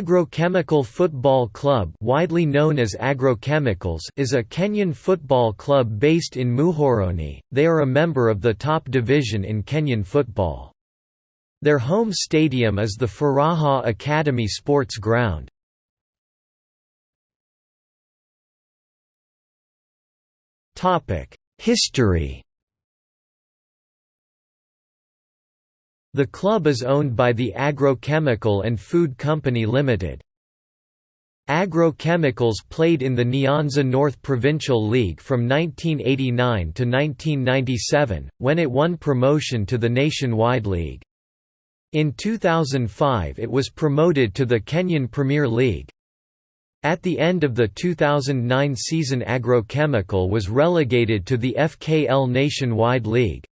Agrochemical Football Club widely known as Agrochemicals is a Kenyan football club based in Muhoroni, they are a member of the top division in Kenyan football. Their home stadium is the Furaha Academy Sports Ground. History The club is owned by the Agrochemical and Food Company Limited. Agrochemicals played in the Nyanza North Provincial League from 1989 to 1997, when it won promotion to the Nationwide League. In 2005 it was promoted to the Kenyan Premier League. At the end of the 2009 season Agrochemical was relegated to the FKL Nationwide League.